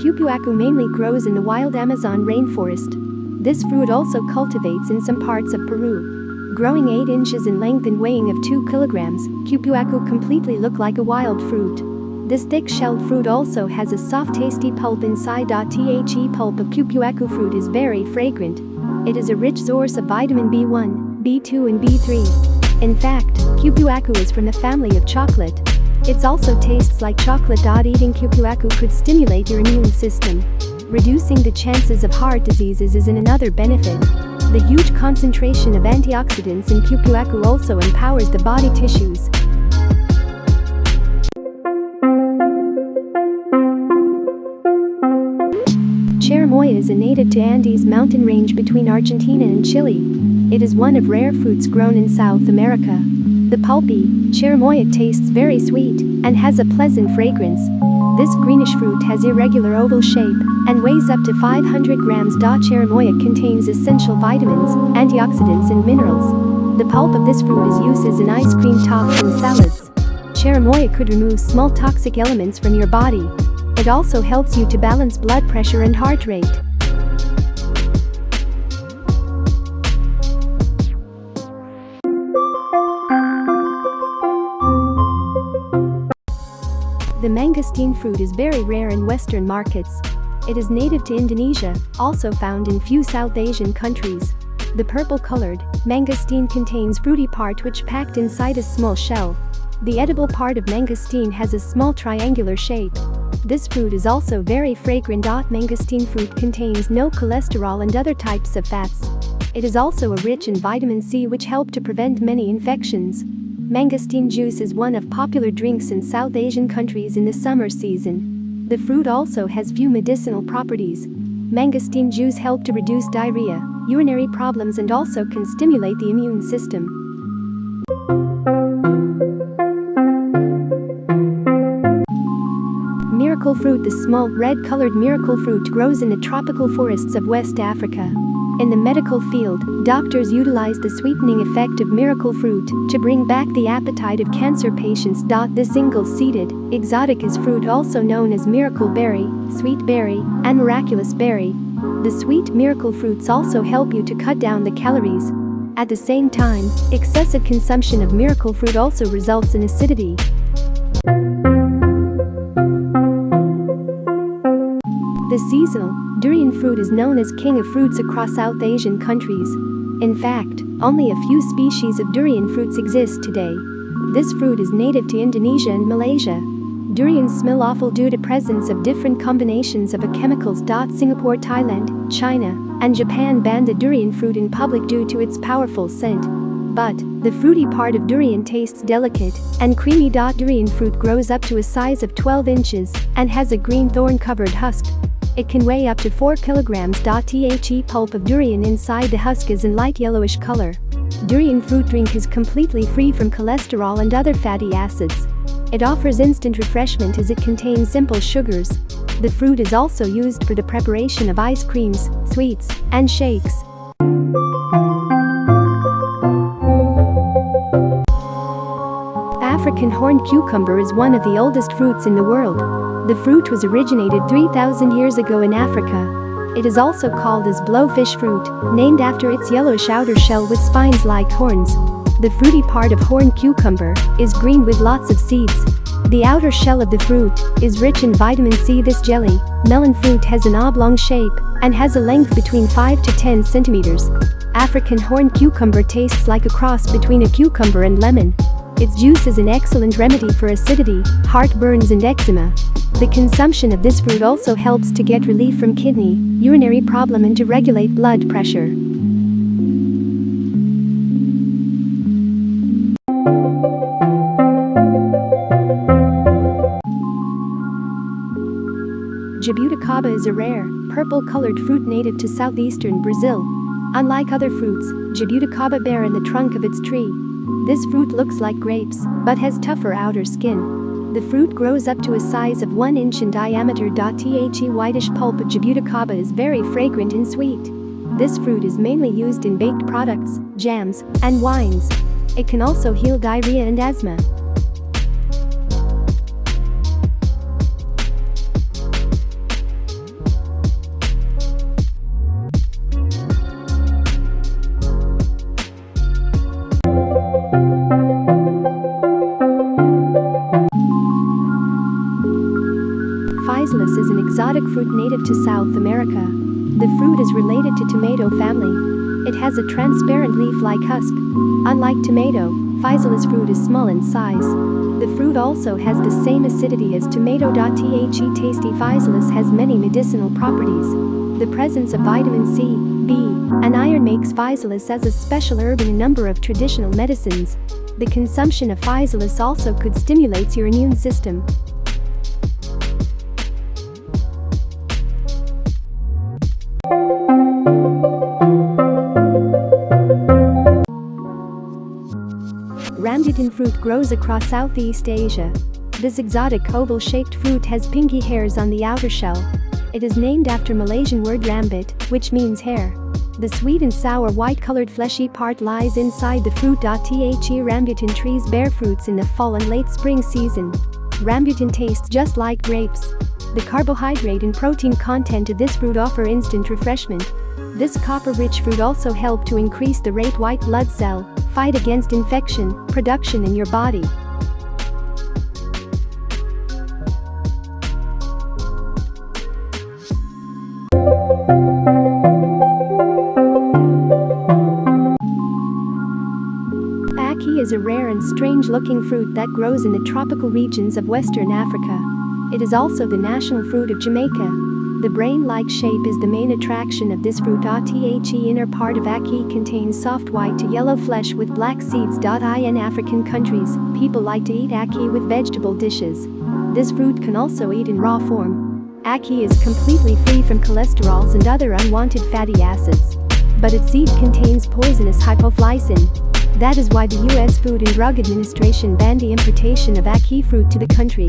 Cupuaçu mainly grows in the wild Amazon rainforest. This fruit also cultivates in some parts of Peru. Growing 8 inches in length and weighing of 2 kilograms, Cupuaçu completely look like a wild fruit. This thick-shelled fruit also has a soft tasty pulp inside. The pulp of Cupuaçu fruit is very fragrant. It is a rich source of vitamin B1, B2 and B3. In fact, Cupuaçu is from the family of chocolate. It also tastes like chocolate. Eating cupuaçu could stimulate your immune system. Reducing the chances of heart diseases is an another benefit. The huge concentration of antioxidants in cupuaçu also empowers the body tissues. Cherimoya is a native to Andes mountain range between Argentina and Chile. It is one of rare fruits grown in South America. The pulpy, cherimoya tastes very sweet and has a pleasant fragrance. This greenish fruit has irregular oval shape and weighs up to 500 grams. Cherimoya contains essential vitamins, antioxidants and minerals. The pulp of this fruit is used as an ice cream topping and salads. Cherimoya could remove small toxic elements from your body. It also helps you to balance blood pressure and heart rate. The mangosteen fruit is very rare in Western markets. It is native to Indonesia, also found in few South Asian countries. The purple-colored mangosteen contains fruity part which packed inside a small shell. The edible part of mangosteen has a small triangular shape. This fruit is also very fragrant. Mangosteen fruit contains no cholesterol and other types of fats. It is also a rich in vitamin C which help to prevent many infections. Mangosteen juice is one of popular drinks in South Asian countries in the summer season. The fruit also has few medicinal properties. Mangosteen juice help to reduce diarrhea, urinary problems and also can stimulate the immune system. Miracle fruit The small, red-colored miracle fruit grows in the tropical forests of West Africa. In the medical field, doctors utilize the sweetening effect of miracle fruit to bring back the appetite of cancer patients. The single-seeded, exotic is fruit also known as miracle berry, sweet berry, and miraculous berry. The sweet miracle fruits also help you to cut down the calories. At the same time, excessive consumption of miracle fruit also results in acidity. The seasonal, Durian fruit is known as king of fruits across South Asian countries. In fact, only a few species of durian fruits exist today. This fruit is native to Indonesia and Malaysia. Durians smell awful due to presence of different combinations of a chemicals. Singapore, Thailand, China, and Japan banned the durian fruit in public due to its powerful scent. But, the fruity part of durian tastes delicate and creamy. Durian fruit grows up to a size of 12 inches and has a green thorn-covered husk. It can weigh up to 4 kilograms. The pulp of durian inside the husk is in light yellowish color. Durian fruit drink is completely free from cholesterol and other fatty acids. It offers instant refreshment as it contains simple sugars. The fruit is also used for the preparation of ice creams, sweets, and shakes. African horned cucumber is one of the oldest fruits in the world. The fruit was originated 3,000 years ago in Africa. It is also called as blowfish fruit, named after its yellowish outer shell with spines like horns. The fruity part of horned cucumber is green with lots of seeds. The outer shell of the fruit is rich in vitamin C. This jelly, melon fruit has an oblong shape and has a length between 5 to 10 centimeters. African horned cucumber tastes like a cross between a cucumber and lemon. Its juice is an excellent remedy for acidity, heartburns and eczema. The consumption of this fruit also helps to get relief from kidney, urinary problem and to regulate blood pressure. Jabuticaba is a rare, purple-colored fruit native to southeastern Brazil. Unlike other fruits, jabuticaba bear in the trunk of its tree, this fruit looks like grapes, but has tougher outer skin. The fruit grows up to a size of 1 inch in diameter. The whitish pulp of jabuticaba is very fragrant and sweet. This fruit is mainly used in baked products, jams, and wines. It can also heal diarrhea and asthma. Physalis is an exotic fruit native to South America. The fruit is related to tomato family. It has a transparent leaf-like husk. Unlike tomato, physalis fruit is small in size. The fruit also has the same acidity as tomato. The tasty physalis has many medicinal properties. The presence of vitamin C, B, and iron makes physalis as a special herb in a number of traditional medicines. The consumption of physalis also could stimulate your immune system. Rambutan fruit grows across Southeast Asia. This exotic oval-shaped fruit has pinky hairs on the outer shell. It is named after Malaysian word rambut, which means hair. The sweet and sour white-colored fleshy part lies inside the fruit. The rambutan trees bear fruits in the fall and late spring season. Rambutan tastes just like grapes. The carbohydrate and protein content of this fruit offer instant refreshment. This copper-rich fruit also help to increase the rate white blood cell, fight against infection, production in your body. Ackee is a rare and strange-looking fruit that grows in the tropical regions of Western Africa. It is also the national fruit of Jamaica. The brain-like shape is the main attraction of this fruit. The inner part of ackee contains soft white to yellow flesh with black seeds. In African countries, people like to eat ackee with vegetable dishes. This fruit can also eat in raw form. Ackee is completely free from cholesterols and other unwanted fatty acids. But its seed contains poisonous hypoglycin. That is why the US Food and Drug Administration banned the importation of ackee fruit to the country.